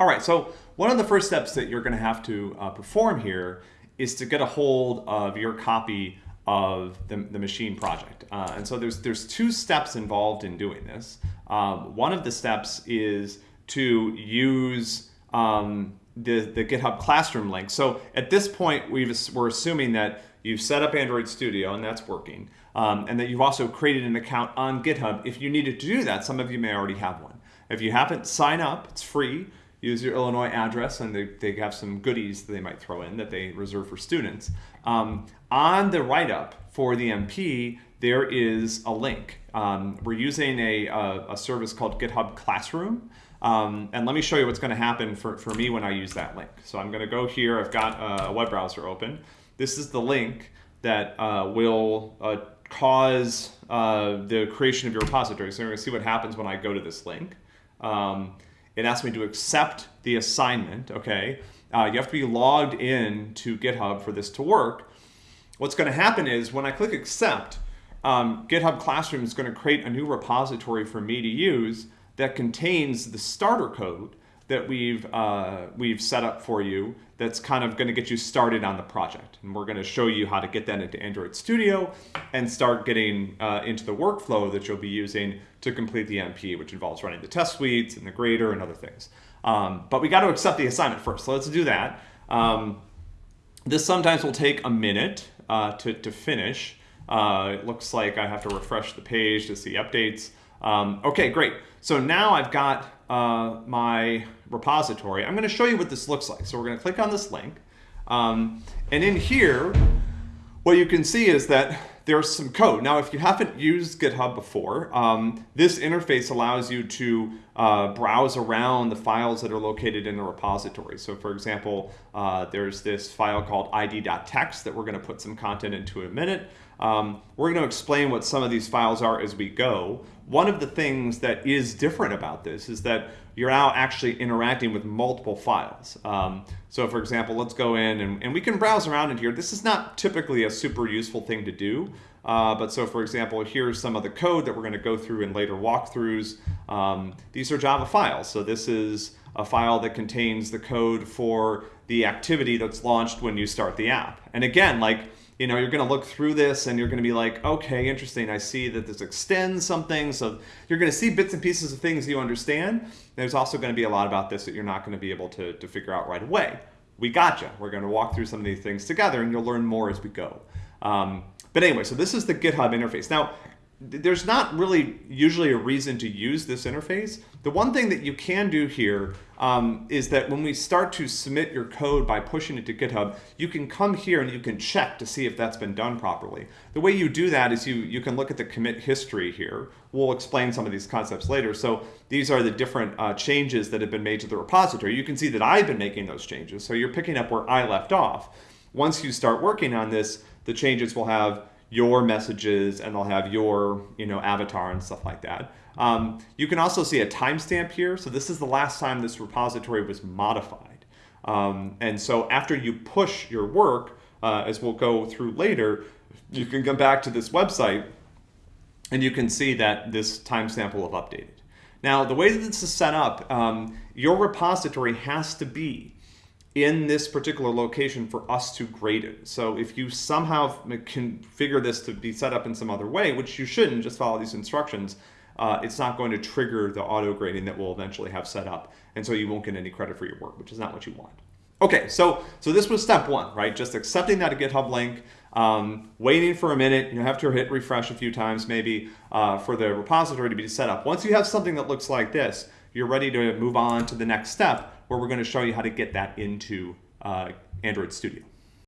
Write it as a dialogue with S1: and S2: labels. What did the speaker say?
S1: All right, so one of the first steps that you're going to have to uh, perform here is to get a hold of your copy of the, the machine project. Uh, and so there's, there's two steps involved in doing this. Um, one of the steps is to use um, the, the GitHub Classroom link. So at this point, we've, we're assuming that you've set up Android Studio and that's working, um, and that you've also created an account on GitHub. If you needed to do that, some of you may already have one. If you haven't, sign up, it's free use your Illinois address, and they, they have some goodies that they might throw in that they reserve for students. Um, on the write-up for the MP, there is a link. Um, we're using a, a, a, service called GitHub Classroom. Um, and let me show you what's going to happen for, for me when I use that link. So I'm going to go here. I've got a web browser open. This is the link that uh, will uh, cause uh, the creation of your repository. So you're going to see what happens when I go to this link. Um, it asks me to accept the assignment, okay? Uh, you have to be logged in to GitHub for this to work. What's going to happen is when I click accept, um, GitHub Classroom is going to create a new repository for me to use that contains the starter code that we've, uh, we've set up for you that's kind of going to get you started on the project. And we're going to show you how to get that into Android Studio and start getting uh, into the workflow that you'll be using to complete the MP, which involves running the test suites and the grader and other things. Um, but we got to accept the assignment first, so let's do that. Um, this sometimes will take a minute uh, to, to finish. Uh, it looks like I have to refresh the page to see updates. Um, okay, great. So now I've got uh, my repository. I'm going to show you what this looks like. So we're going to click on this link. Um, and in here, what you can see is that there's some code. Now, if you haven't used GitHub before, um, this interface allows you to uh, browse around the files that are located in a repository. So for example, uh, there's this file called id.txt that we're going to put some content into in a minute. Um, we're going to explain what some of these files are as we go. One of the things that is different about this is that you're now actually interacting with multiple files. Um, so for example, let's go in and, and, we can browse around in here. This is not typically a super useful thing to do. Uh, but so for example, here's some of the code that we're going to go through in later walkthroughs. Um, these are Java files. So this is a file that contains the code for the activity that's launched when you start the app. And again, like you know, you're going to look through this and you're going to be like, okay, interesting. I see that this extends something. So you're going to see bits and pieces of things you understand. There's also going to be a lot about this that you're not going to be able to, to figure out right away. We gotcha. We're going to walk through some of these things together and you'll learn more as we go. Um, but anyway, so this is the GitHub interface. Now, there's not really usually a reason to use this interface. The one thing that you can do here um, is that when we start to submit your code by pushing it to GitHub, you can come here and you can check to see if that's been done properly. The way you do that is you, you can look at the commit history here. We'll explain some of these concepts later. So these are the different uh, changes that have been made to the repository. You can see that I've been making those changes. So you're picking up where I left off. Once you start working on this, the changes will have your messages and they'll have your you know avatar and stuff like that. Um, you can also see a timestamp here. So this is the last time this repository was modified. Um, and so after you push your work, uh, as we'll go through later, you can come back to this website and you can see that this timestamp will have updated. Now, the way that this is set up, um, your repository has to be in this particular location for us to grade it. So if you somehow configure this to be set up in some other way, which you shouldn't, just follow these instructions, uh, it's not going to trigger the auto grading that we'll eventually have set up. And so you won't get any credit for your work, which is not what you want. Okay, so, so this was step one, right? Just accepting that GitHub link, um, waiting for a minute, you have to hit refresh a few times maybe uh, for the repository to be set up. Once you have something that looks like this, you're ready to move on to the next step, where we're going to show you how to get that into uh, Android Studio.